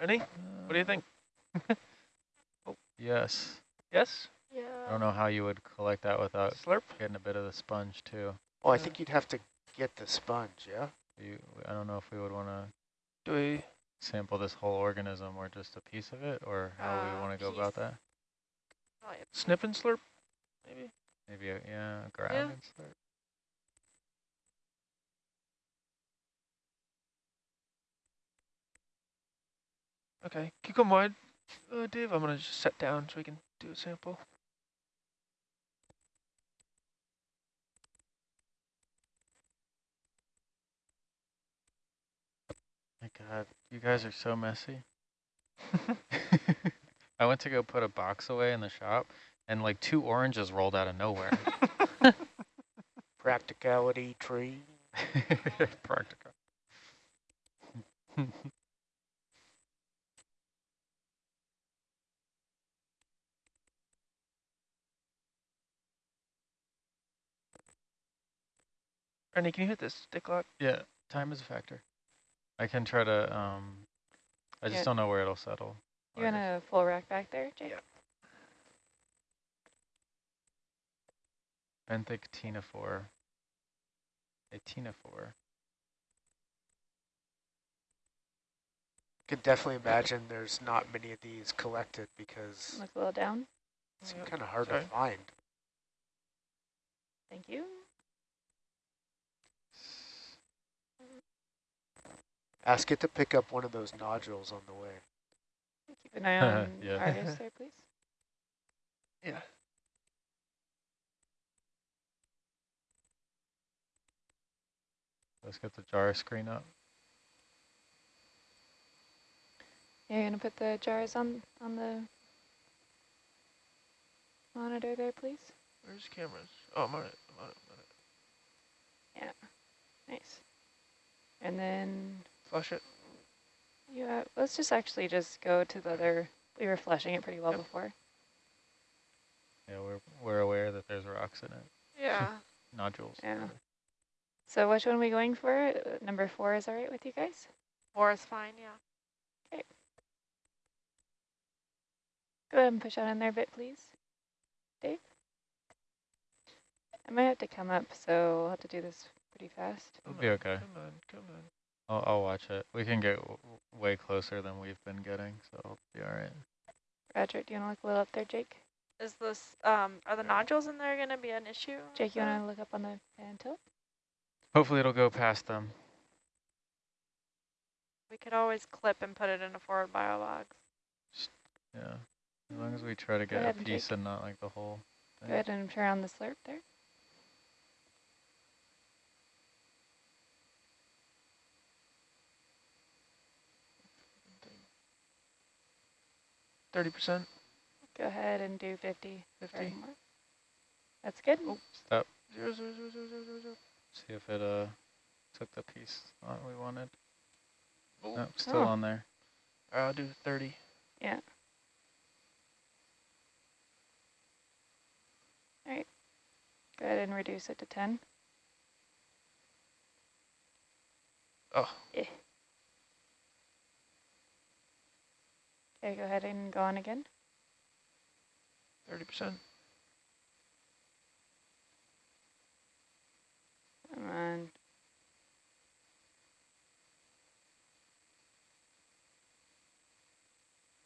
Any? What do you think? Oh. Yes. Yes? Yeah. I don't know how you would collect that without Slurp? getting a bit of the sponge too. Oh, I think you'd have to get the sponge, yeah? You, I don't know if we would want to Do we? sample this whole organism or just a piece of it or how we Uh, want to go about that. Probably a- Snip and slurp? Maybe? Maybe, a, yeah, grab Yeah. and slurp. Okay. Can you come wide, uh, Dave? I'm going to just set down so we can do a sample. My God, you guys are so messy. I went to go put a box away in the shop and like two oranges rolled out of nowhere. Practicality tree. Practical. Ernie, can you hit this stick lock? Yeah, time is a factor. I can try to, um, I just Yeah. don't know where it'll settle. You want a full rack back there, Jake? Yeah. Benthic ctenophore. A ctenophore. Could definitely imagine there's not many of these collected because Look a little down. it's Yep. kind of hard Sorry. to find. Thank you. Ask it to pick up one of those nodules on the way. Keep an eye on Yeah. Argus there, please. Yeah. Let's get the jar screen up. Yeah, you're gonna put the jars on on the monitor there, please. Where's cameras? Oh, I'm on it. I'm on it. I'm on it. Nice. And then Flush it. yeah, let's just actually just go to the other. We were flushing it pretty well Yep. before. Yeah, we're we're aware that there's rocks in it. Yeah. Nodules. Yeah. So which one are we going for? Uh, Number four is all right with you guys? Four is fine, yeah. Go ahead and push out in there a bit, please. Dave? I might have to come up, so we'll have to do this pretty fast. It'll be okay. Come on, come on. I'll, I'll watch it. We can get w w- way closer than we've been getting, so it'll be all right. Roger, do you want to look a little up there, Jake? Is this, um, are the nodules in there going to be an issue? Jake, you want to look up on the pan tilt? Hopefully it'll go past them. We could always clip and put it in a forward biolog. Yeah. As long as we try to get ahead a piece take- and not like the whole Go thing. ahead and turn on the slurp there. Thirty percent. Go ahead and do 50. 50. more. That's good. Oh. Stop. Zero, zero, zero, zero, zero, zero, zero. See if it uh took the piece on we wanted. Oh, Nope, still Oh. on there. I'll do thirty. Yeah. All right. Go ahead and reduce it to 10. Oh, Okay, go ahead and go on again. thirty percent. Come on.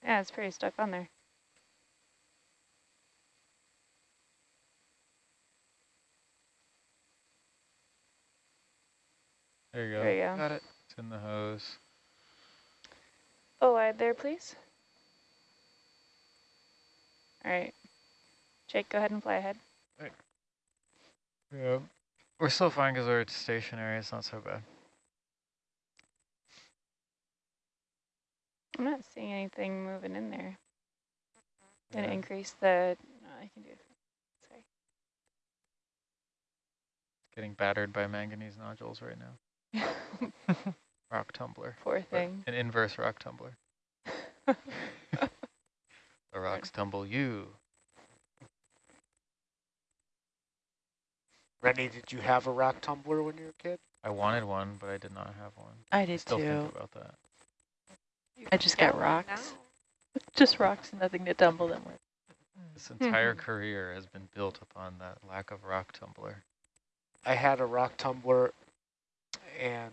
Yeah, it's pretty stuck on there. There you go. There you go. Got it. It's in the hose. Oh, wide there, please. All right. Jake, go ahead and fly ahead. Yeah. We're still fine because we're stationary. It's not so bad. I'm not seeing anything moving in there. Gonna Yeah. increase the, no, I can do it. Sorry. Getting battered by manganese nodules right now. Rock tumbler. Poor thing. An inverse rock tumbler. The rocks tumble you. Rennie, did you have a rock tumbler when you were a kid? I wanted one, but I did not have one. I I did still too. think about that. I just got rocks. no. Just rocks, and nothing to tumble them with. This entire hmm. career has been built upon that lack of rock tumbler. I had a rock tumbler and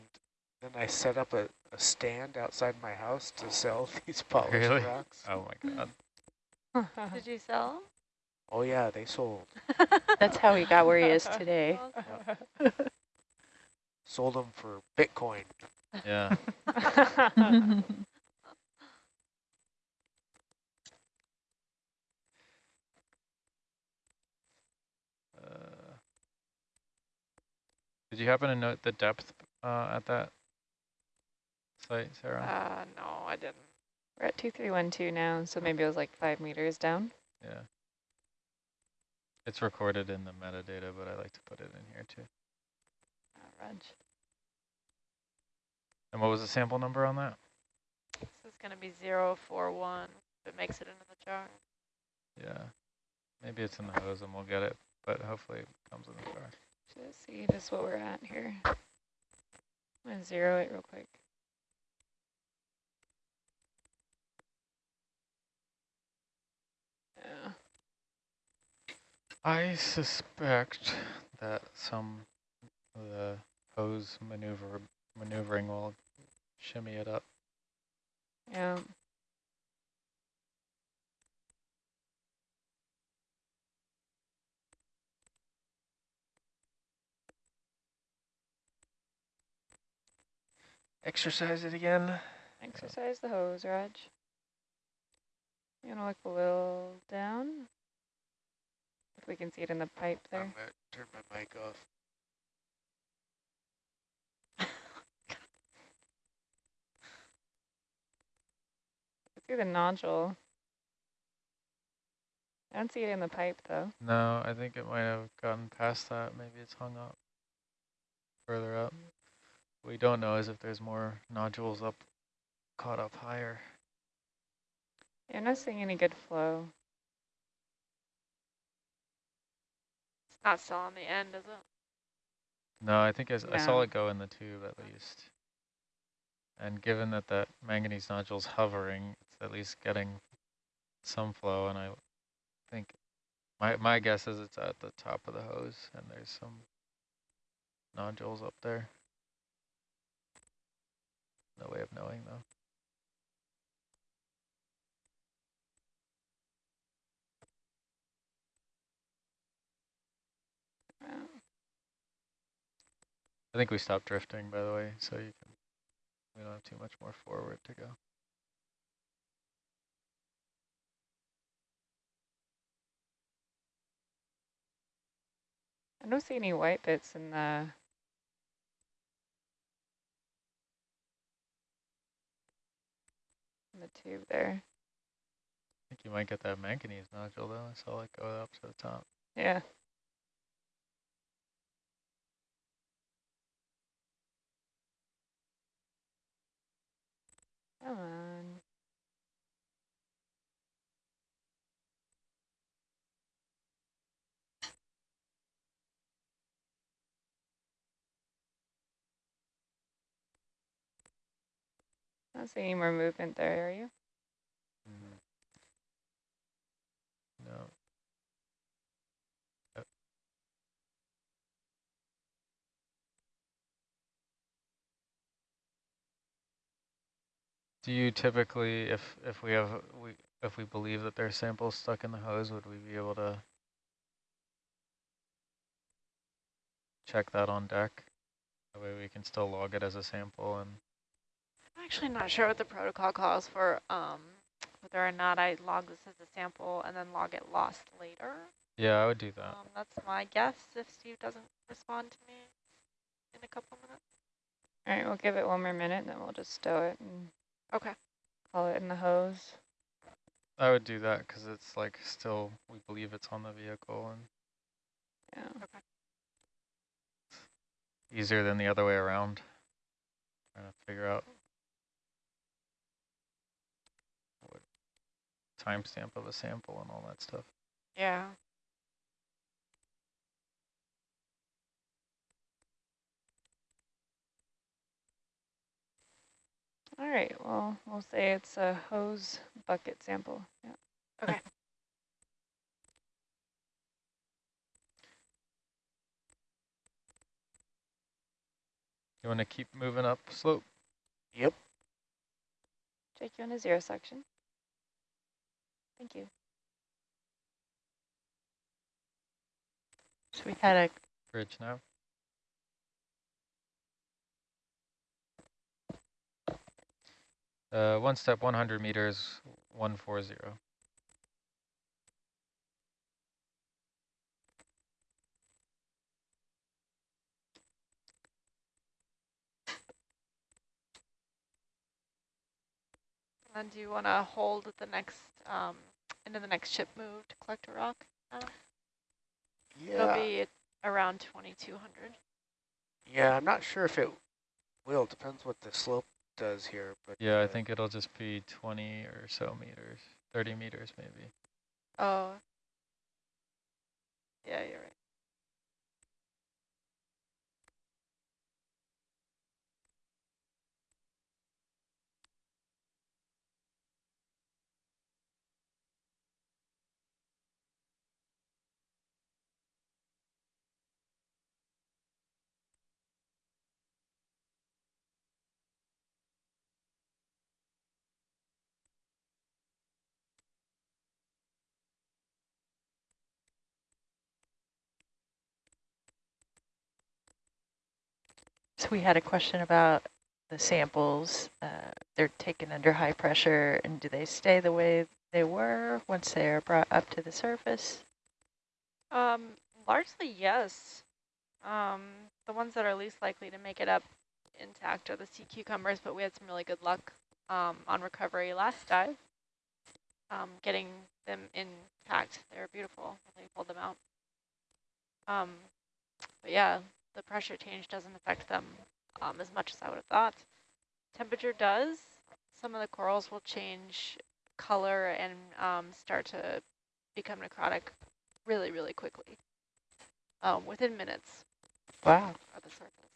then I set up a, a stand outside my house to sell these polished Really? rocks. Oh my god. Did you sell? Oh yeah, they sold. That's how he got where he is today. Sold them for Bitcoin. Yeah. Uh, did you happen to note the depth uh, at that site, Sarah? Uh, no, I didn't. We're at 2312 now, so maybe it was like five meters down. yeah. It's recorded in the metadata, but I like to put it in here too. Ah, Raj. And what was the sample number on that? This is going to be 041 if it makes it into the jar. Yeah. Maybe it's in the hose and we'll get it, but hopefully it comes in the jar. Just see just what we're at here. I'm gonna zero it real quick. Yeah. I suspect that some of the hose maneuver maneuvering will shimmy it up. Yeah. Exercise it again. Exercise the hose, Raj. You wanna look a little down? If we can see it in the pipe there. I'm gonna turn my mic off. See the nodule. I don't see it in the pipe though. No, I think it might have gotten past that. Maybe it's hung up further up. What we don't know is if there's more nodules up, caught up higher. Yeah, I'm not seeing any good flow. It's not still on the end, is it? No, I think I saw it go in the tube at least. And given that that manganese nodule's hovering, it's at least getting some flow. And I think my my guess is it's at the top of the hose, and there's some nodules up there. No way of knowing though. I think we stopped drifting, by the way, so you can. We don't have too much more forward to go. I don't see any white bits in the in the tube there. I think you might get that manganese nodule though. I saw it go up to the top. Yeah. Come on. Not seeing any more movement there, are you? No. Yep. Do you typically, if if we have we if we believe that there's samples stuck in the hose, would we be able to check that on deck? That way we can still log it as a sample and I'm actually not sure what the protocol calls for um, whether or not I log this as a sample and then log it lost later. yeah, I would do that. Um, that's my guess if Steve doesn't respond to me in a couple minutes. All right, we'll give it one more minute and then we'll just stow it and Okay. call it in the hose. I would do that because it's like still we believe it's on the vehicle and Yeah. easier than the other way around. Trying to figure out what timestamp of a sample and all that stuff. Yeah. All right, well, we'll say it's a hose bucket sample. Yeah. Okay. You want to keep moving up slope? Yep. Check you on a zero section. Thank you. So we had a Bridge now. Uh, one step, 100 meters, 140. And do you want to hold the next, um, into the next ship move to collect a rock? Adam? It'll be around 2,200. yeah, I'm not sure if it will. Depends what the slope does here. But Yeah, I uh, think it'll just be 20 or so meters, 30 meters maybe. Oh. Yeah, you're right. So we had a question about the samples. Uh, they're taken under high pressure, and do they stay the way they were once they are brought up to the surface? Um, largely, yes. Um, the ones that are least likely to make it up intact are the sea cucumbers, but we had some really good luck um, on recovery last dive, um, getting them intact. They were beautiful when we pulled them out. Um, but yeah, the pressure change doesn't affect them um, as much as I would have thought. Temperature does. Some of the corals will change color and um, start to become necrotic really, really quickly, um, within minutes Wow. of the surface.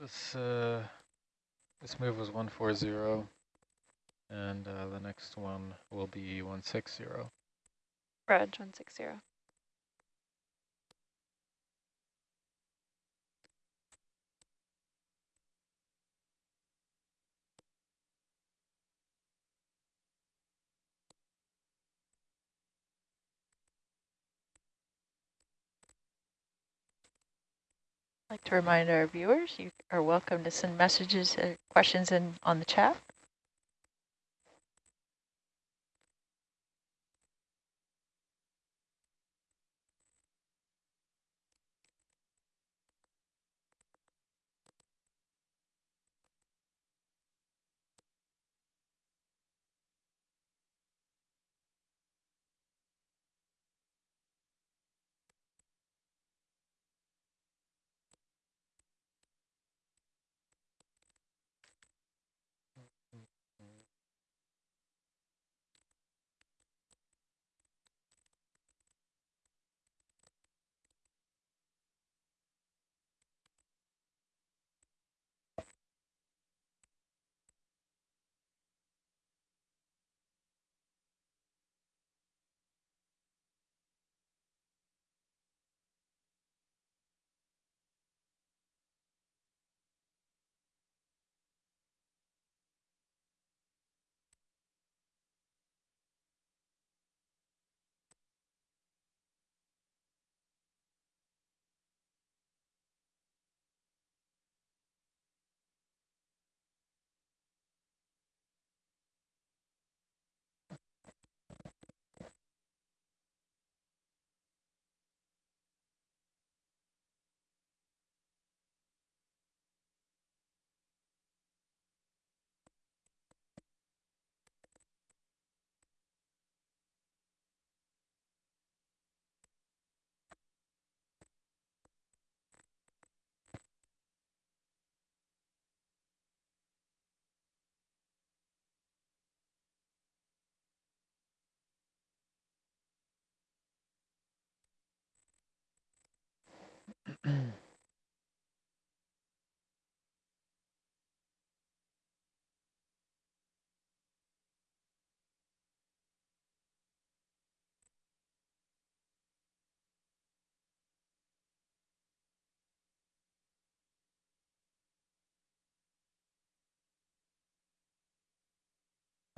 This uh, this move was 140, and uh, the next one will be 160. Reg 160. Like to remind our viewers, you are welcome to send messages, questions in on the chat.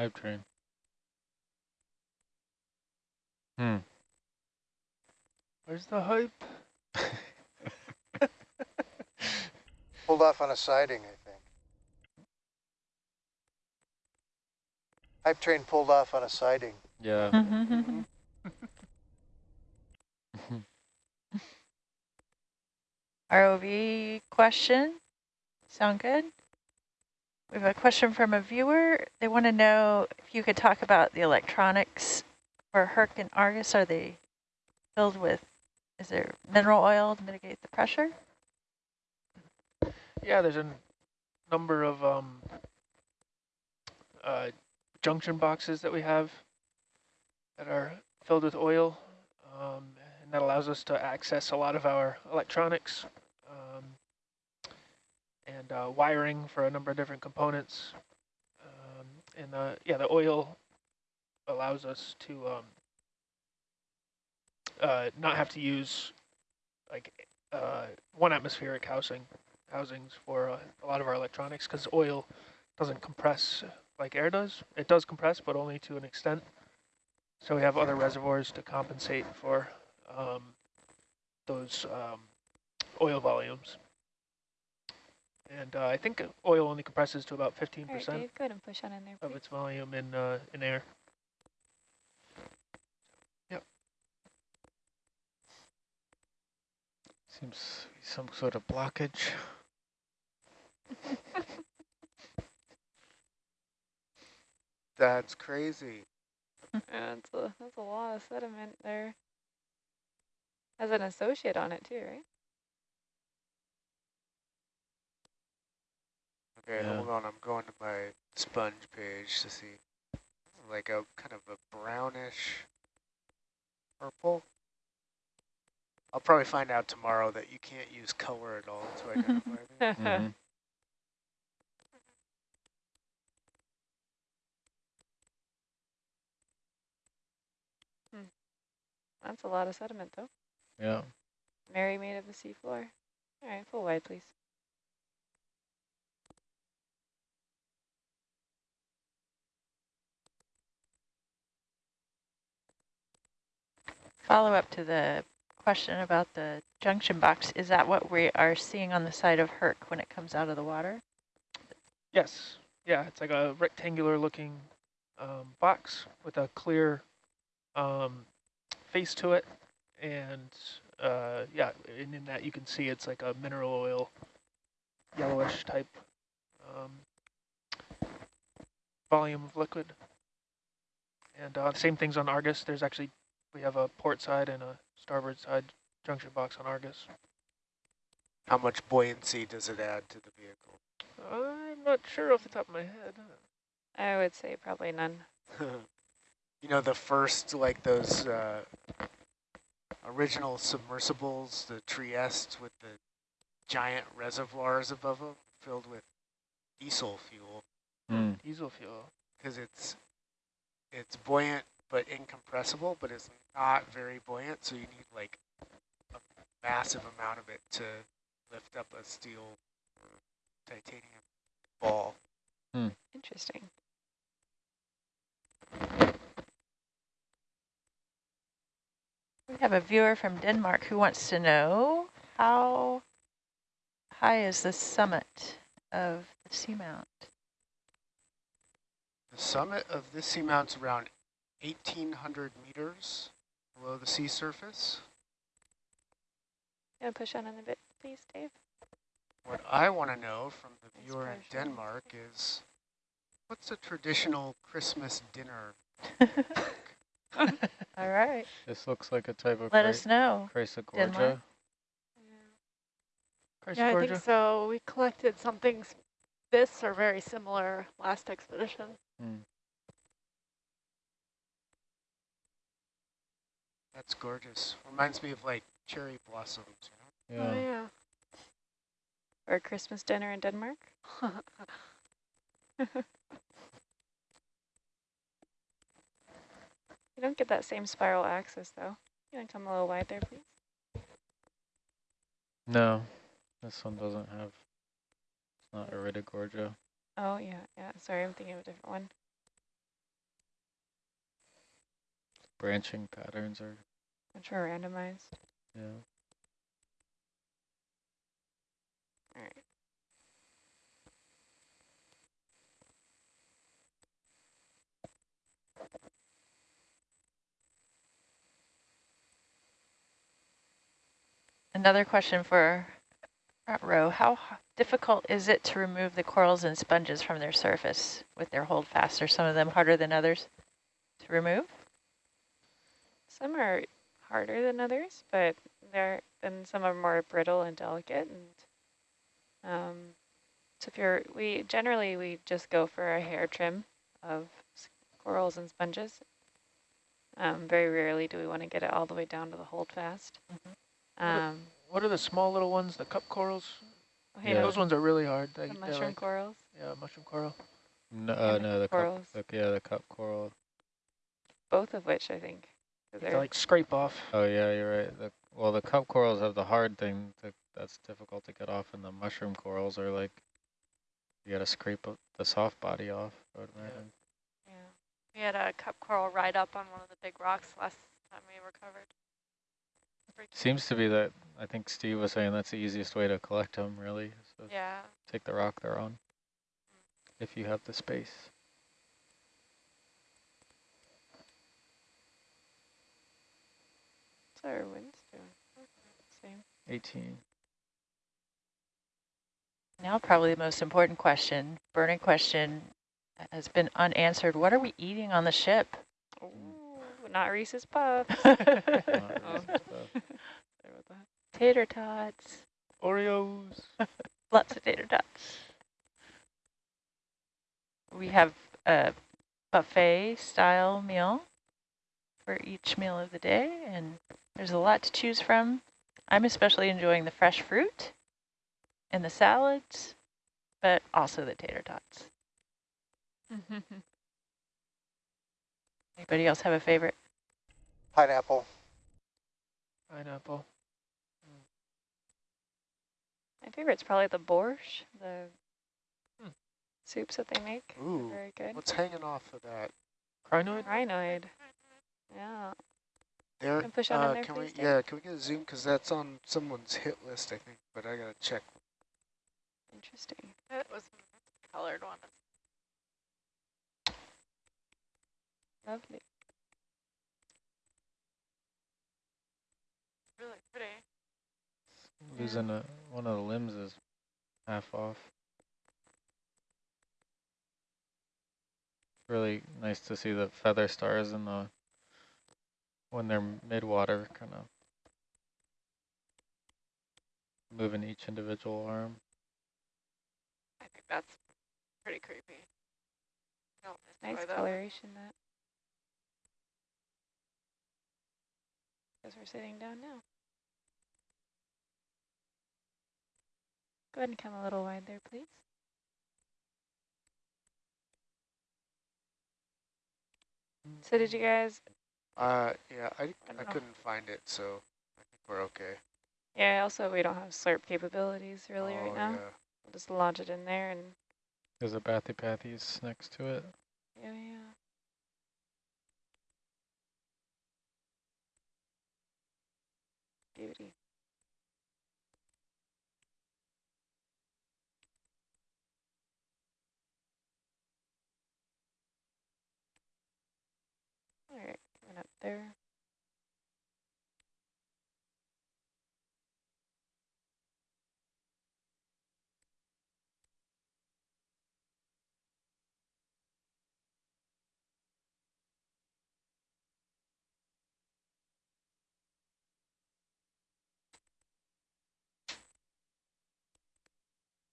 Hype train. Hmm. Where's the hype? Pulled off on a siding, I think. Hype train pulled off on a siding. Yeah. ROV question. Sound good? We have a question from a viewer. They want to know if you could talk about the electronics for Herc and Argus. Are they filled with, is there mineral oil to mitigate the pressure? Yeah, there's a number of um, uh, junction boxes that we have that are filled with oil, um, and that allows us to access a lot of our electronics and uh, wiring for a number of different components. Um, and uh, yeah, the oil allows us to um, uh, not have to use like uh, one atmospheric housing housings for uh, a lot of our electronics because oil doesn't compress like air does. It does compress, but only to an extent. So we have other reservoirs to compensate for um, those um, oil volumes. And uh, I think oil only compresses to about 15% All right, Dave, go ahead and push on in there, of please. its volume in uh, in air. Yep. Seems some sort of blockage. That's crazy. Yeah, that's a, that's a lot of sediment there. Has an associate on it too, right? Okay, Yeah. hold on. I'm going to my sponge page to see like a kind of a brownish purple. I'll probably find out tomorrow that you can't use color at all to identify them. Mhm. That's a lot of sediment though. Yeah. Mary made of the seafloor. All right, full wide, please. Follow up to the question about the junction box. Is that what we are seeing on the side of Herc when it comes out of the water? Yes. Yeah, it's like a rectangular looking um, box with a clear um, face to it. And uh, yeah, and in that you can see it's like a mineral oil, yellowish type um, volume of liquid. And uh, same things on Argus. There's actually, we have a port side and a starboard side junction box on Argus. How much buoyancy does it add to the vehicle? I'm not sure off the top of my head. I would say probably none. you know, the first, like those uh, original submersibles, the Trieste with the giant reservoirs above them filled with diesel fuel Mm. Diesel fuel. because it's it's buoyant but incompressible, but it's not very buoyant, so you need like a massive amount of it to lift up a steel titanium ball. Hmm. Interesting. We have a viewer from Denmark who wants to know how high is the summit of the seamount? The summit of this seamount's around 1,800 meters below the sea surface. Gonna push on in a bit, please, Dave. What I want to know from the Nice viewer in. Denmark is, what's a traditional Christmas dinner? All right, This looks like a type of let us know. Chrysogorgia. Denmark. Christ Yeah, I think so. We collected something s- this or very similar last expedition. Mm. That's gorgeous. Reminds me of like cherry blossoms. You know? Oh, Yeah. yeah. Or Christmas dinner in Denmark. You don't get that same spiral axis though. You gonna come a little wide there, please? No, this one doesn't have. It's not Iridogorgia. Oh yeah, yeah. Sorry, I'm thinking of a different one. branching patterns are, Which were randomized. yeah. All right. Another question for front row. How difficult is it to remove the corals and sponges from their surface with their hold fast? Are some of them harder than others to remove? Some are harder than others, but they're then some are more brittle and delicate. And um, so if you're, we generally we just go for a hair trim of corals and sponges. Um, very rarely do we want to get it all the way down to the hold fast. What- Um, What are the small little ones, the cup corals? okay, Yeah. Those ones are really hard. They, the they're mushroom like, corals. yeah, mushroom coral. No, uh, no, the corals. cup, the, yeah, the cup coral. both of which I think. 'Cause They they're- like scrape off. Oh yeah, you're right. The, well, the cup corals have the hard thing to, that's difficult to get off, and the mushroom corals are like, you gotta scrape the soft body off, I would Yeah. imagine. Yeah. We had a cup coral right up on one of the big rocks last time we recovered. Freaky. Seems to be that, I think Steve was saying that's the easiest way to collect them, really. So Yeah. take the rock they're on, mm. if you have the space. What's our winds doing? Same. 18. Now probably the most important question, burning question has been unanswered. What are we eating on the ship? Ooh, not Reese's Puffs. Not Sorry really stuff. about that. Tater tots. Oreos. Lots of tater tots. We have a buffet style meal for each meal of the day, and there's a lot to choose from. I'm especially enjoying the fresh fruit and the salads, but also the tater tots. Anybody else have a favorite? Pineapple. Pineapple. My favorite's probably the borscht, the Hmm. soups that they make. are Ooh, very good. what's hanging off of that? Crinoid? Crinoid. Yeah. There, Can push on in uh, there, can please, we, Dave? yeah, can we get a zoom? Because that's on someone's hit list, I think, but I gotta check. Interesting. That was a colored one. Lovely. Really pretty. Losing a, one of the limbs is half off. Really nice to see the feather stars in the when they're mid-water, kind of moving each individual arm. I think that's pretty creepy. Nice that. coloration that. Guess we're sitting down now. Go ahead and come a little wide there, please. So did you guys, Uh, yeah, I, I I couldn't find it, so I think we're okay. yeah, also we don't have slurp capabilities really oh, right now. Yeah. We'll just launch it in there and, There's a Bathypathes next to it. yeah, yeah. Beauty. All right, up there.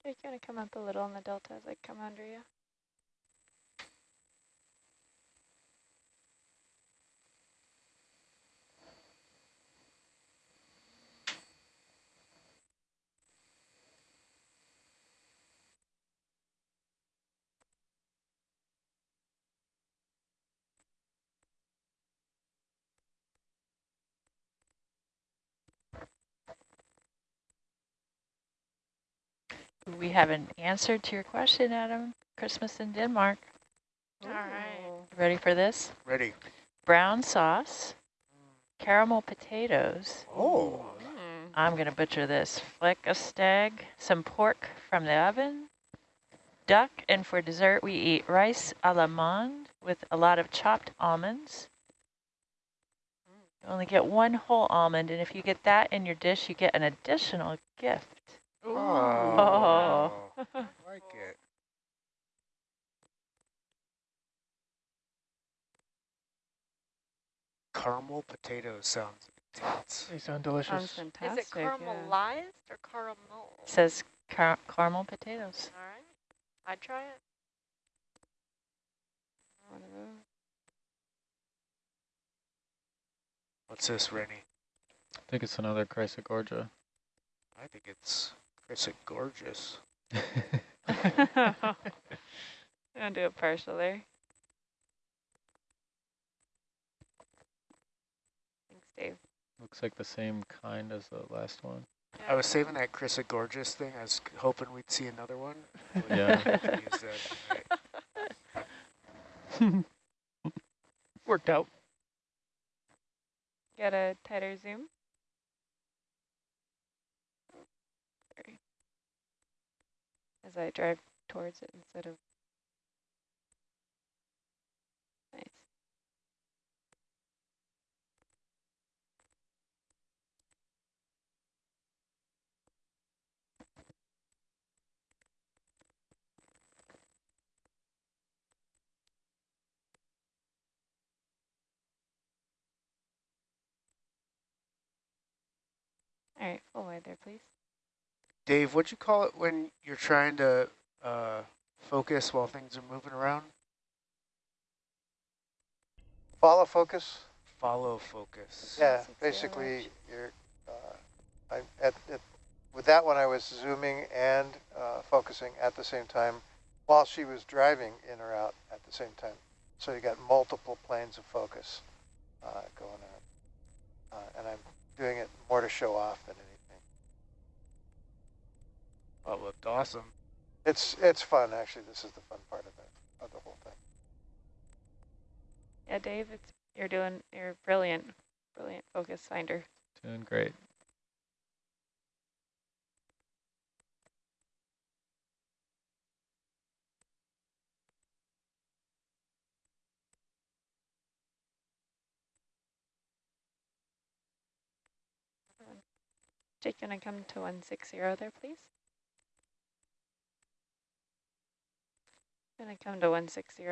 You want to come up a little on the delta as I come under you? We have an answer to your question, Adam. Christmas in Denmark. All right. Ready for this? Ready. brown sauce, caramel potatoes. Oh, Mm. I'm going to butcher this. Flick a steg, some pork from the oven, duck, and for dessert we eat rice a la monde with a lot of chopped almonds. You only get one whole almond, and if you get that in your dish, you get an additional gift. Oh, I like it. Caramel potatoes sounds intense. They sound delicious. Sounds delicious. fantastic. Is it yeah. caramelized or caramel? says car caramel potatoes. All right, I'd try it. One of those. What's this, Rennie? I think it's another Chrysogorgia. I think it's Chris a gorgeous. I'm gonna do a partial there. Thanks, Dave. Looks like the same kind as the last one. I was saving that Chris a gorgeous thing. I was hoping we'd see another one. Yeah. that. Worked out. Get a tighter zoom. Sorry. As I drive towards it instead of. Nice. All right, full wide there, please. Dave, what'd you call it when you're trying to uh, focus while things are moving around? Follow focus. Follow focus. Yeah, basically, you're, uh, I, at, at, with that one, I was zooming and uh, focusing at the same time while she was driving in or out at the same time. So you got multiple planes of focus uh, going on. Uh, and I'm doing it more to show off than anything. Oh, it looked awesome. It's, it's fun, actually. This is the fun part of the, of the whole thing. Yeah, Dave, it's you're doing you're brilliant, brilliant focus finder. Doing great. Jake, gonna come to 160 there, please? Gonna come to 160.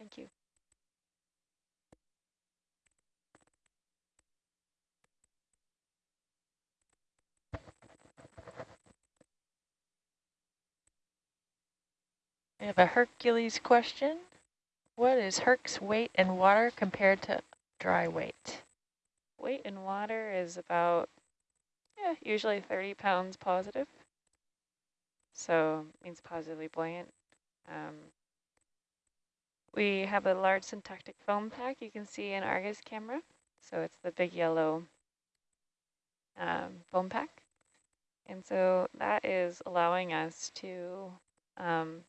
Thank you. We have a Hercules question. What is Herc's weight in water compared to dry weight? Weight in water is about, yeah, usually 30 pounds positive. So means positively buoyant. Um, we have a large syntactic foam pack you can see in Argus camera. So it's the big yellow um, foam pack. And so that is allowing us to, um,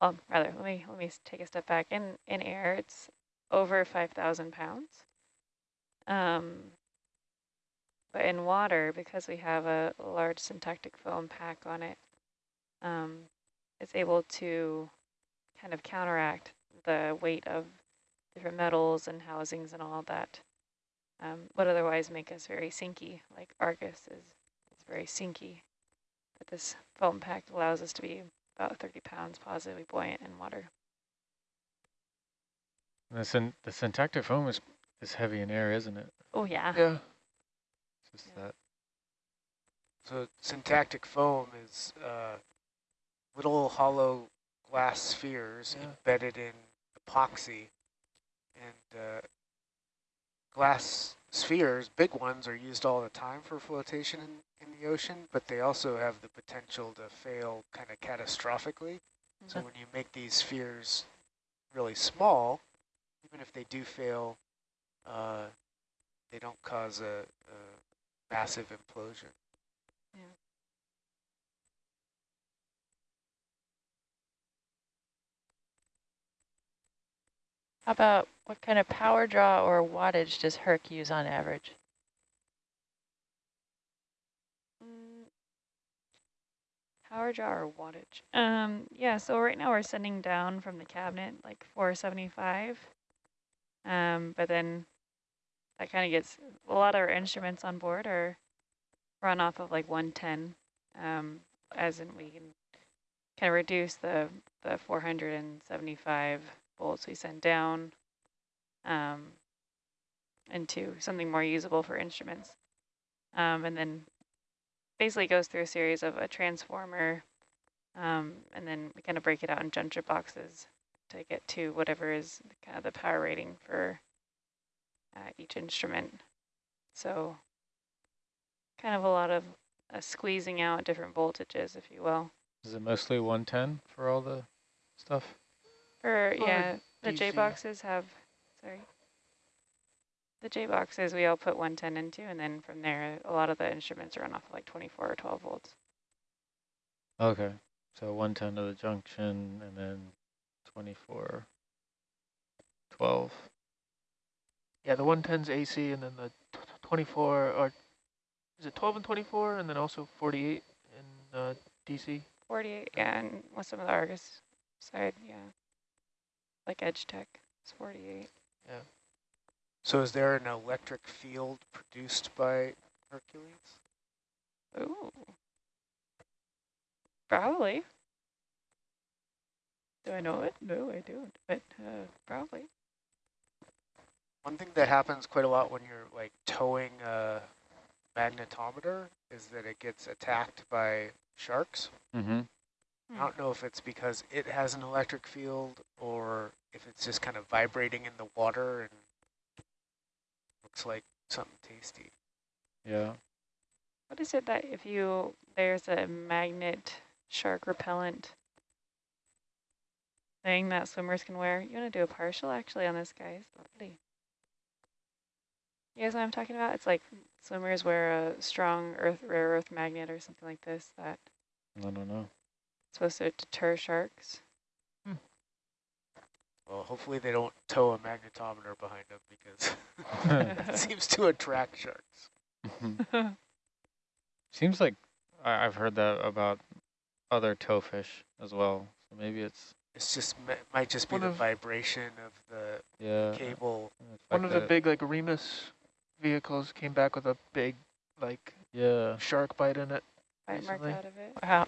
well, rather, let me, let me take a step back. In, in air, it's over 5,000 pounds. Um, but in water, because we have a large syntactic foam pack on it, um, it's able to kind of counteract the weight of different metals and housings and all that um, would otherwise make us very sinky, like Argus is, is very sinky. But this foam pack allows us to be about 30 pounds positively buoyant in water. The, syn the syntactic foam is, is heavy in air, isn't it? Oh, yeah. Yeah. It's just Yeah. that. So syntactic foam is uh, little hollow glass spheres Yeah. embedded in epoxy. And uh, glass spheres, big ones, are used all the time for flotation in, in the ocean, but they also have the potential to fail kind of catastrophically. So Mhm. when you make these spheres really small, even if they do fail, uh, they don't cause a, a massive implosion. Yeah. How about what kind of power draw or wattage does Herc use on average? Mm, power draw or wattage? Um, yeah, so right now we're sending down from the cabinet like 475. Um, but then that kind of gets, a lot of our instruments on board are run off of like 110, um, as in we can kind of reduce the, the 475 volts we send down um, into something more usable for instruments. Um, and then basically goes through a series of a transformer, um, and then we kind of break it out in junction boxes to get to whatever is kind of the power rating for uh, each instrument. So kind of a lot of uh, squeezing out different voltages, if you will. Is it mostly 110 for all the stuff? For, Well, yeah, the DC. J boxes have, sorry. The J boxes we all put 110 into, and then from there, a lot of the instruments run off of like 24 or 12 volts. Okay, so 110 to the junction and then 24, 12. Yeah, the 110's AC and then the t- t- 24 or is it 12 and 24 and then also 48 in uh, DC? 48, yeah, and with some of the Argus side, yeah. Like EdgeTech, it's 48. Yeah. So is there an electric field produced by Hercules? Ooh. Probably. Do I know it? No, I don't, but uh, probably. One thing that happens quite a lot when you're like towing a magnetometer is that it gets attacked by sharks. Mm-hmm. I don't know if it's because it has an electric field or if it's just kind of vibrating in the water and looks like something tasty. Yeah. What is it that if you, there's a magnet shark repellent thing that swimmers can wear? You want to do a partial actually on this, guys? Lovely. You guys know what I'm talking about? It's like swimmers wear a strong earth, rare earth magnet or something like this that I don't know. supposed to deter sharks. Hmm. Well, hopefully they don't tow a magnetometer behind them because it seems to attract sharks. Seems like I I've heard that about other towfish as well. So maybe it's, It's just mi- might just be One the of- vibration of the yeah. cable. One of the big like Remus vehicles came back with a big like Yeah. shark bite in it. Bite mark out of it. Wow.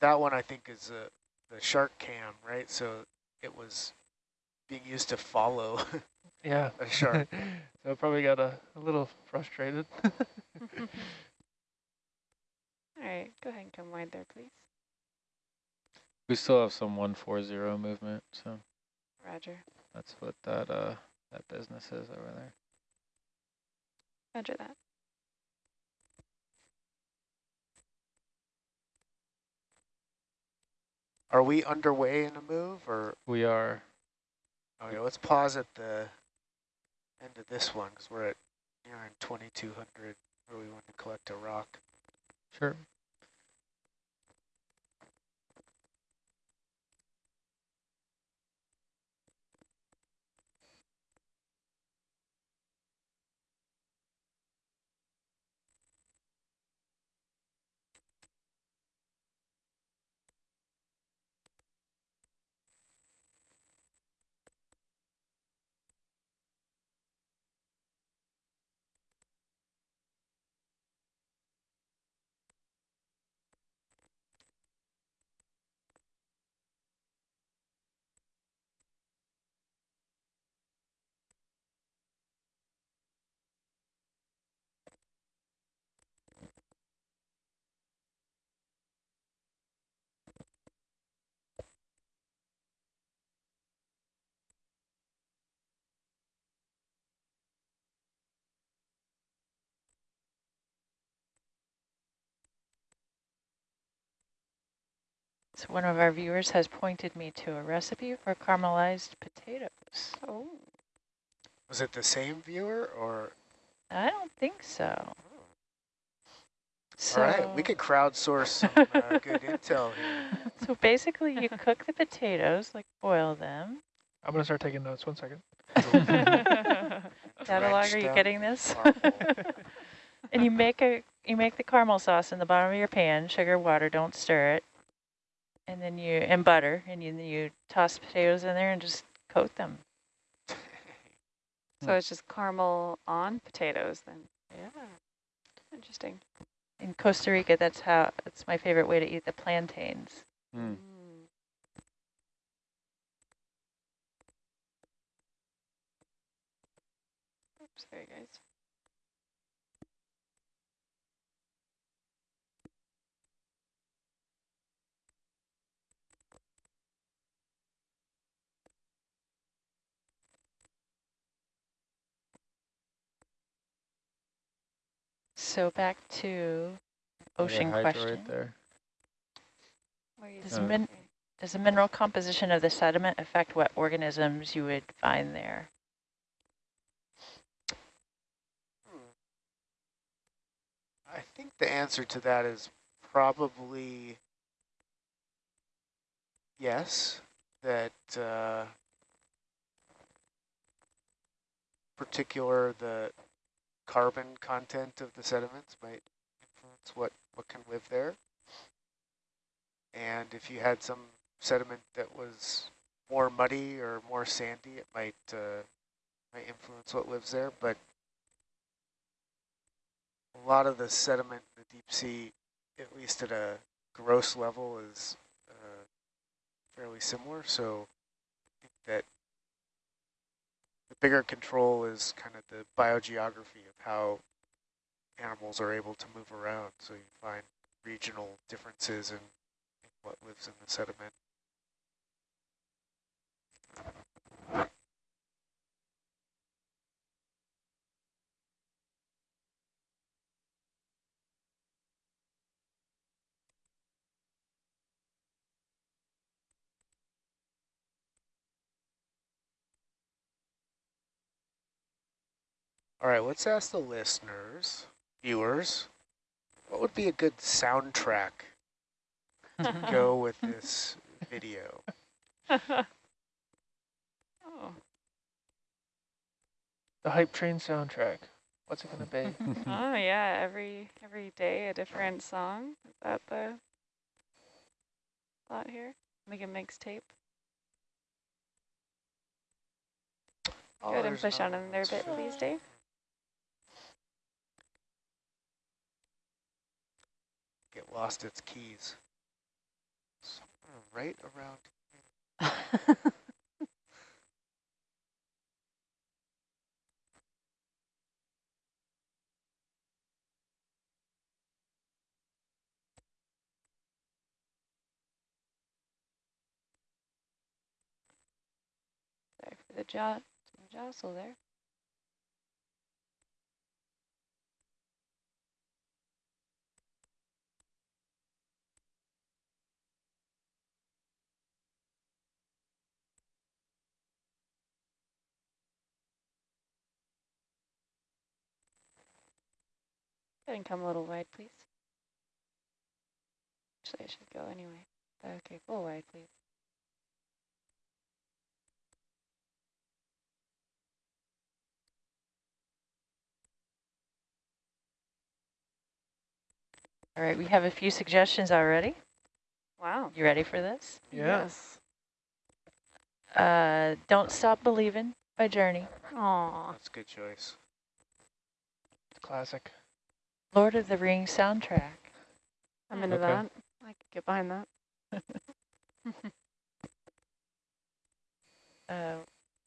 That one I think is uh, the shark cam, right? So it was being used to follow Yeah. a shark. so I probably got a, a little frustrated. All right, go ahead and come wide there, please. We still have some 140 movement, so Roger. that's what that uh that business is over there. Roger that. Are we underway in a move or? We are. Okay, let's pause at the end of this one because we're at nearing 2200 where we want to collect a rock. Sure. So one of our viewers has pointed me to a recipe for caramelized potatoes. Oh, Was it the same viewer or? I don't think so. So All right, we could crowdsource some uh, good intel here. So basically you cook the potatoes, like boil them. I'm gonna start taking notes. One second. Catalog, are you getting this? and you make a you make the caramel sauce in the bottom of your pan, sugar, water, don't stir it. And then you and butter, and you you toss potatoes in there and just coat them. So it's just caramel on potatoes then. Yeah. Interesting. In Costa Rica, that's how that's my favorite way to eat the plantains. Mm. Oops, sorry guys. So back to ocean hydro question. Right there. Does, just- min does the mineral composition of the sediment affect what organisms you would find there? Hmm. I think the answer to that is probably yes, that uh, particular the carbon content of the sediments might influence what, what can live there. And if you had some sediment that was more muddy or more sandy, it might uh, might influence what lives there. But a lot of the sediment in the deep sea, at least at a gross level, is uh, fairly similar. So I think that the bigger control is kind of the biogeography of how animals are able to move around. So you find regional differences in, in what lives in the sediment. All right, let's ask the listeners, viewers, what would be a good soundtrack to go with this video? oh, The hype train soundtrack. What's it gonna be? oh yeah, every every day a different song. Is that the thought here? Make a mixtape. Oh, Go ahead and push on another in there a bit, please, Dave. Get lost its keys. Somewhere right around Sorry for the jo jostle there. And come a little wide, please. Actually, I should go anyway. Okay, full wide, please. All right, we have a few suggestions already. Wow. You ready for this? Yes. Uh, Don't Stop Believing by Journey. Aw. That's a good choice. Classic. Lord of the Rings soundtrack. I'm into Okay. that. I could get behind that. Uh,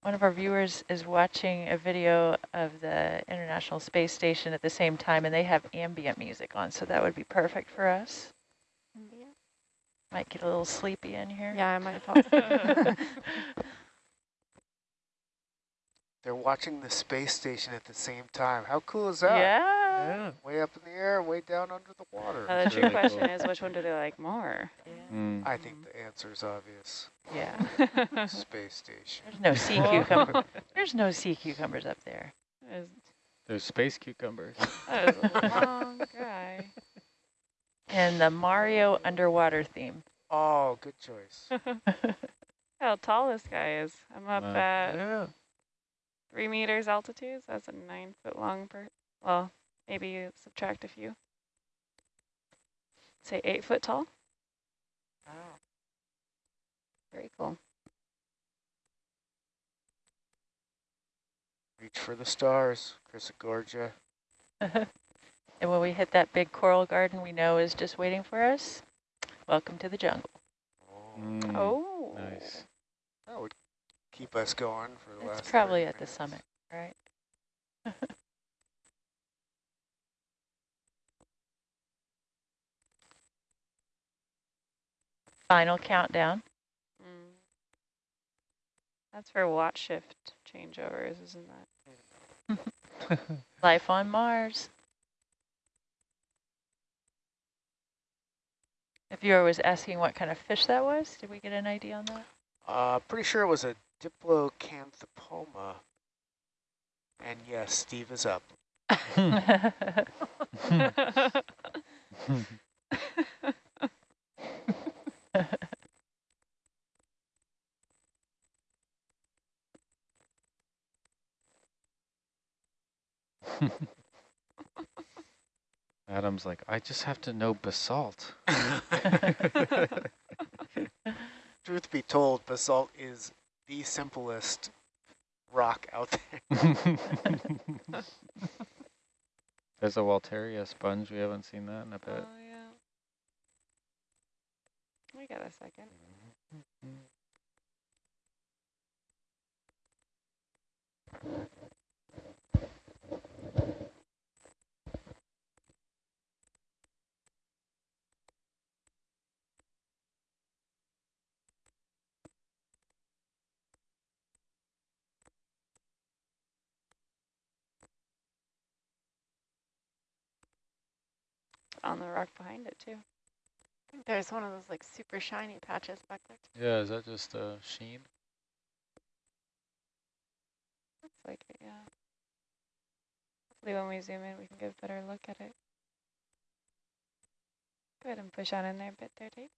one of our viewers is watching a video of the International Space Station at the same time, and they have ambient music on, so that would be perfect for us. Might get a little sleepy in here. Yeah, I might fall. They're watching the space station at the same time. How cool is that? Yeah. Yeah. Way up in the air, way down under the water. Now the That's true really question cool. is, which one do they like more? Mm. I think the answer is obvious. Yeah. Space station. There's no sea cucumber. There's no sea cucumbers up there. That is, There's space cucumbers. that is a long guy. And the Mario underwater theme. Oh, good choice. How tall this guy is. I'm up Wow. at Yeah. three meters altitude. So that's a nine foot long per, well, maybe you subtract a few. Say eight foot tall. Wow. Very cool. Reach for the stars, Chrysogorgia. and when we hit that big coral garden we know is just waiting for us, welcome to the jungle. Oh, Mm, Oh. Nice. that would keep us going for the last. It's probably 30 at the summit, right? Final countdown. Mm. That's for watch shift changeovers, isn't that? Life on Mars. If viewer was asking what kind of fish that was, did we get an idea on that? Uh, pretty sure it was a Diplacanthopoma. And yes, Steve is up. Adam's like, I just have to know basalt. Truth be told, basalt is the simplest rock out there. There's a Walteria sponge. We haven't seen that in a bit. Oh, yeah. We got a second. Mm-hmm. On the rock behind it, too. I think there's one of those like super shiny patches back there. too. Yeah, is that just a sheen? Looks like it, yeah. Hopefully when we zoom in, we can get a better look at it. Go ahead and push on in there a bit there, Dave.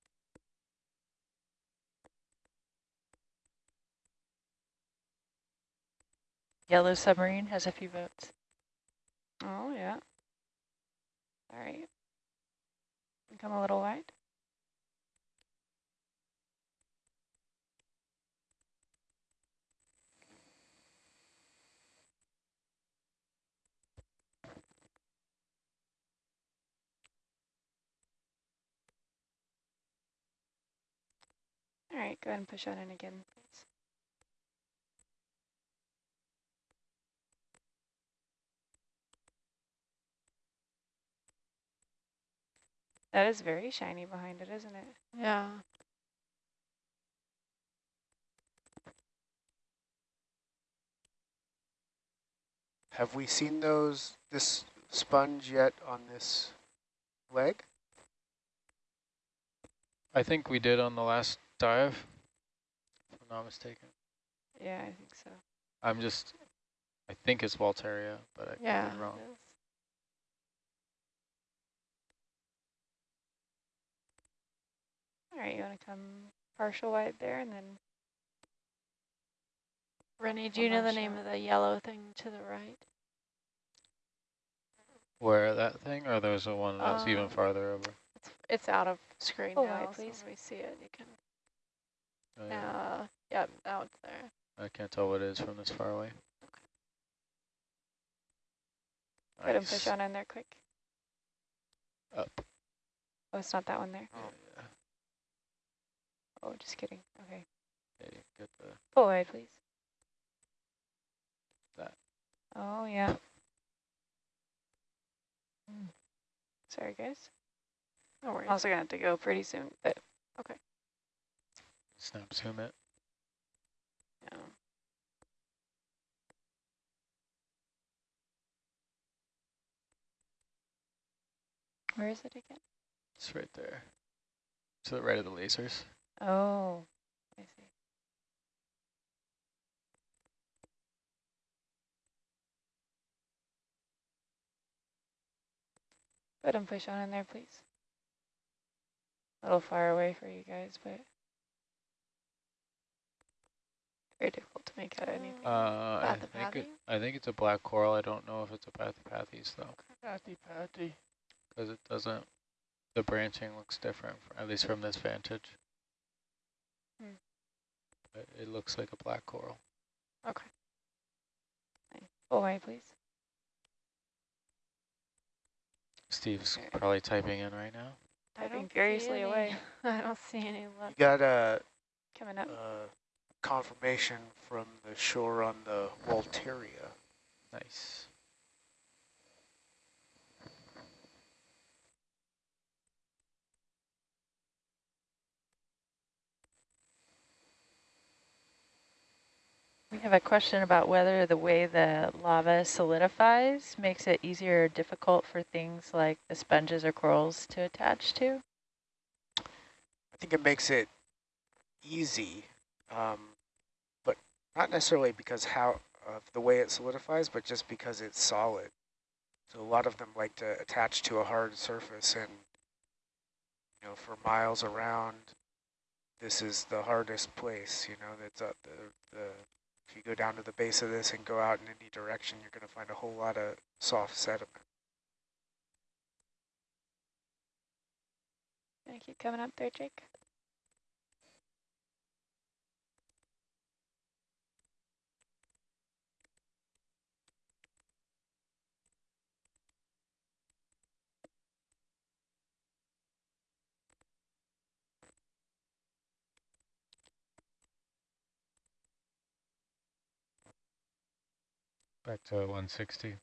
Yellow submarine has a few votes. Oh, yeah. All right. Come a little wide. All right, go ahead and push on in again, please. That is very shiny behind it, isn't it? Yeah. Have we seen those, this sponge yet on this leg? I think we did on the last dive, if I'm not mistaken. Yeah, I think so. I'm just, I think it's Walteria, but I could Yeah. be wrong. it is. All right, you want to come partial wide there and then Rennie, do you know more the name of the yellow thing to the right? Where that thing, or there's a one that's even Uh, farther over? It's, it's out of screen Pull now, wide, so please. when we see it, you can, Oh, yeah. uh, yep, now it's there. I can't tell what it is from this far away. go ahead and push on in there quick. Up. Oh, it's not that one there. Yeah, yeah. Oh, just kidding. Okay. Yeah, you get the Pull wide, please. That. Oh, yeah. Hmm. Sorry, guys. No worries. Also gonna have to go pretty soon, but okay. snap zoom it. yeah. Where is it again? It's right there. To the right of the lasers. Oh, I see. Go ahead and push on in there, please. a little far away for you guys, but very difficult to make out anything. Uh, I think it, I think it's a black coral. I don't know if it's a Bathypathes though, Patty, patty. because it doesn't. The branching looks different, f- at least from this vantage. But it looks like a black coral. Okay. Full way, please. Steve's probably typing in right now. Typing furiously away. I don't see any You got a Coming up. uh, confirmation from the shore on the Walteria. Nice. Have a question about whether the way the lava solidifies makes it easier or difficult for things like the sponges or corals to attach to. I think it makes it easy, um, but not necessarily because how of the way it solidifies, but just because it's solid. So a lot of them like to attach to a hard surface, and you know, for miles around, this is the hardest place. You know, that's uh, the the. If you go down to the base of this and go out in any direction, you're going to find a whole lot of soft sediment. Gonna keep coming up there, Jake. Back to 160.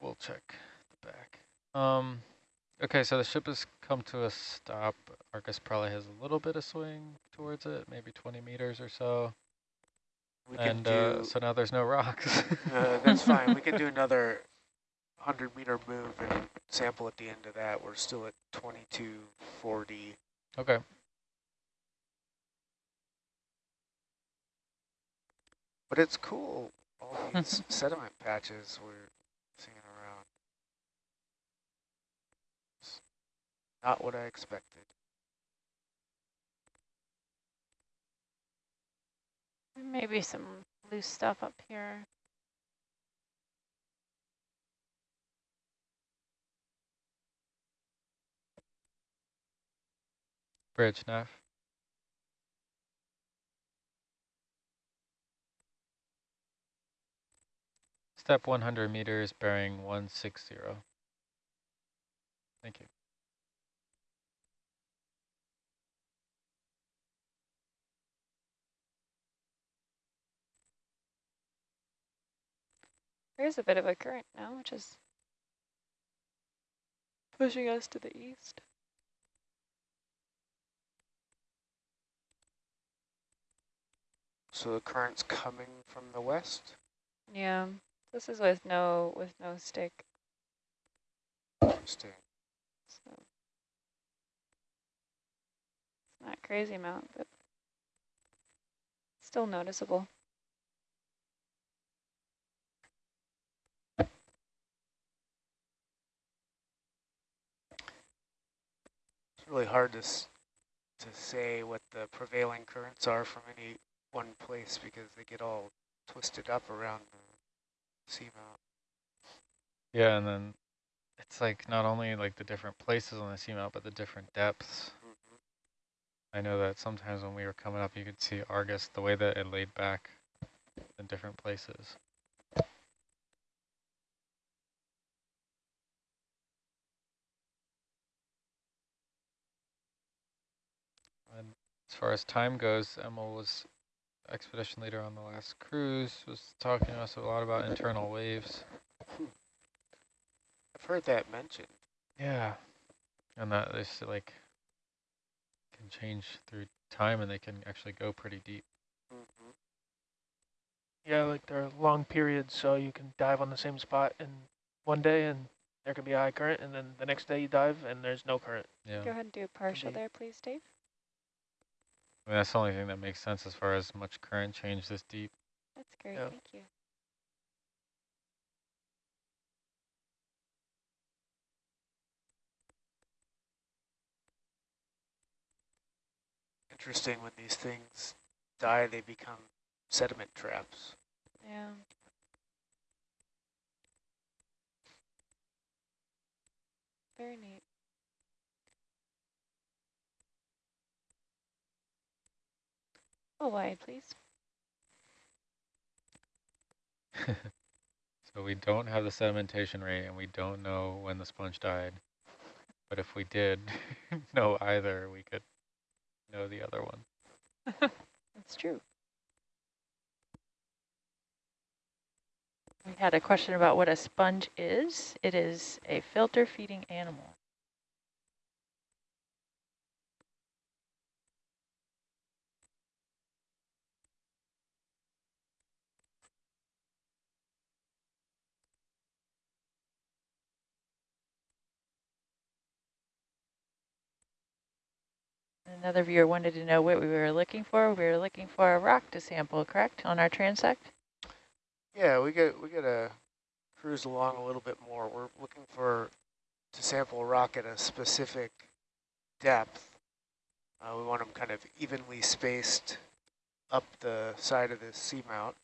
We'll check the back. Um, okay, so the ship has come to a stop. Argus probably has a little bit of swing towards it, maybe 20 meters or so. We can and do. uh, so now there's no rocks. Uh, that's fine. We can do another 100 meter move and sample at the end of that. We're still at 2240. okay. But it's cool, all these sediment patches we're seeing around. It's not what I expected. Maybe some loose stuff up here. Bridge, Nav. Step 100 meters, bearing 160. Thank you. There's a bit of a current now, which is pushing us to the east. So the current's coming from the west? Yeah, this is with no with no stick. Interesting. So it's not crazy amount, but still noticeable. Hard to, s- to say what the prevailing currents are from any one place because they get all twisted up around the seamount. Yeah, and then it's like not only like the different places on the seamount, but the different depths. Mhm. I know that sometimes when we were coming up, you could see Argus, the way that it laid back in different places. As far as time goes, Emil was expedition leader on the last cruise, was talking to us a lot about internal waves. I've heard that mentioned. Yeah. And that they like can change through time and they can actually go pretty deep. Mhm. Yeah, like they're long periods, so you can dive on the same spot in one day and there could be a high current, and then the next day you dive and there's no current. Yeah. Go ahead and do a partial be. there, please, Dave. I mean, that's the only thing that makes sense as far as much current change this deep. That's great. Yeah. Thank you. Interesting when these things die, they become sediment traps. Yeah. Very neat. Full wide, please. So we don't have the sedimentation rate and we don't know when the sponge died. But if we did know either, we could know the other one. That's true. We had a question about what a sponge is. It is a filter feeding animal. Another viewer wanted to know what we were looking for. We were looking for a rock to sample, correct, on our transect? Yeah, we get we got to cruise along a little bit more. We're looking for to sample a rock at a specific depth. Uh, we want them kind of evenly spaced up the side of this seamount.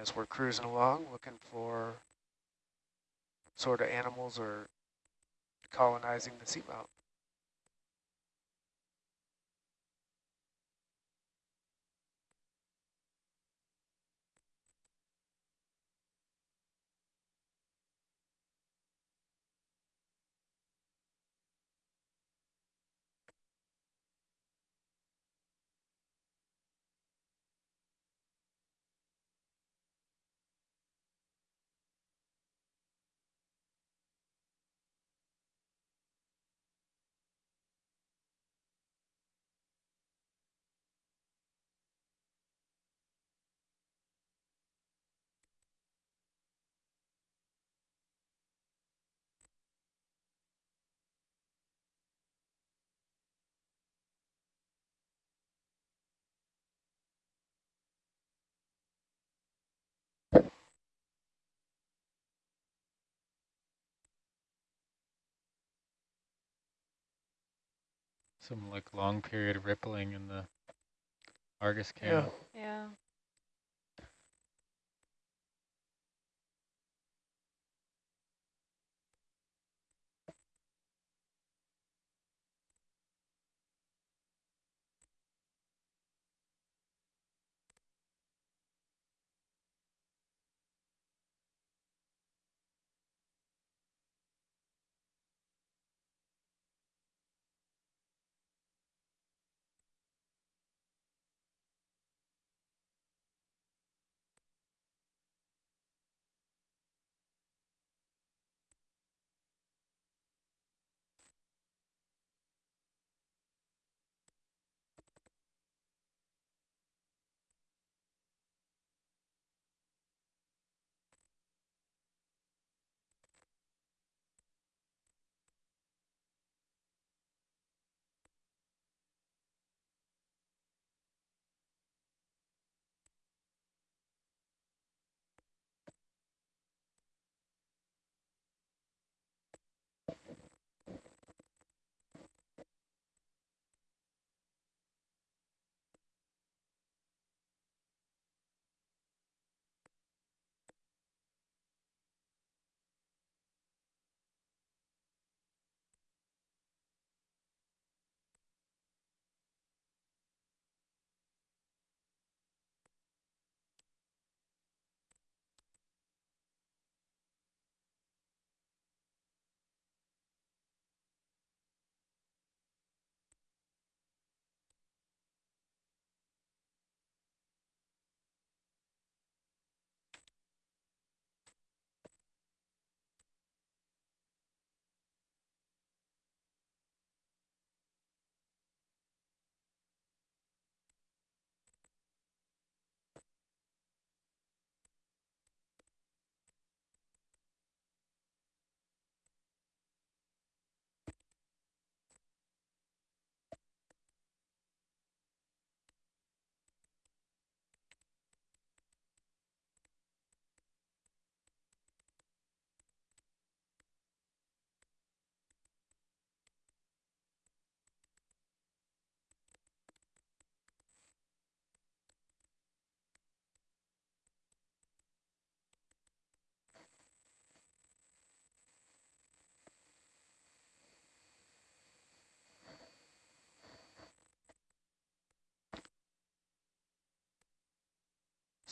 As we're cruising along, looking for sort of animals or colonizing the seamount. Some like long period rippling in the Argus cam. Yeah. Yeah.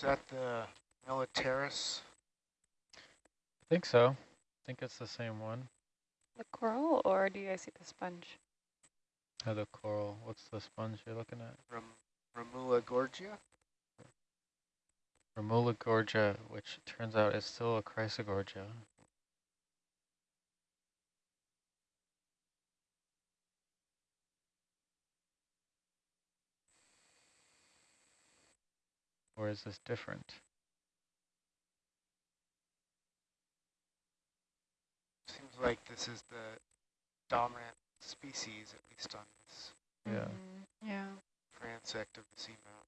That the militaris? I think so. I think it's the same one. The coral, or do you guys see the sponge? Oh, the coral. What's the sponge you're looking at? Ram Ramula gorgia? Remula gorgia, which turns out is still a chrysogorgia. Or is this different? Seems like this is the dominant species, at least on this Yeah. Mm, Yeah. transect of the seamount.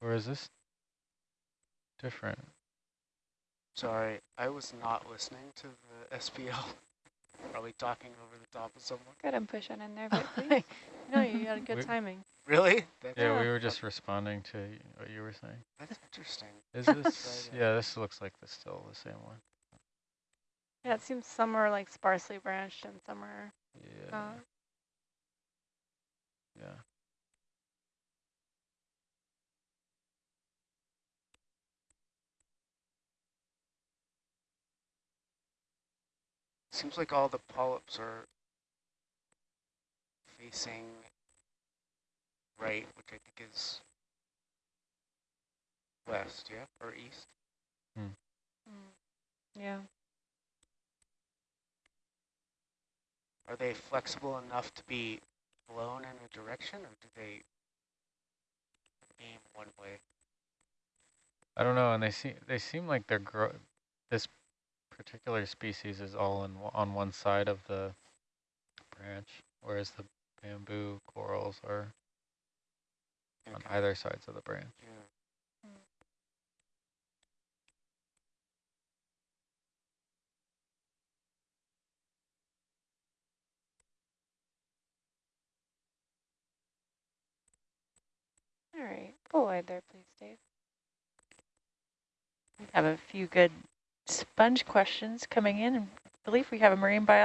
Or is this different? Sorry, I was not listening to the SPL. Probably talking over the top of someone. Good, I'm pushing in there, but please. no, you had good We- timing. Really? That's, Yeah, we were just responding to what you were saying. that's interesting. Is this? Yeah, this looks like this still the same one. Yeah, it seems some are like sparsely branched and some are. Yeah. Uh, yeah. Seems like all the polyps are facing right, which I think is west, yeah, or east. mm. Yeah. Are they flexible enough to be blown in a direction, or do they aim one way? I don't know, and they seem they seem like they're grow. This particular species is all in on one side of the branch, whereas the bamboo corals are on either sides of the branch. yeah. All right. Go wide there, please, Dave. We have a few good sponge questions coming in. I believe we have a marine biologist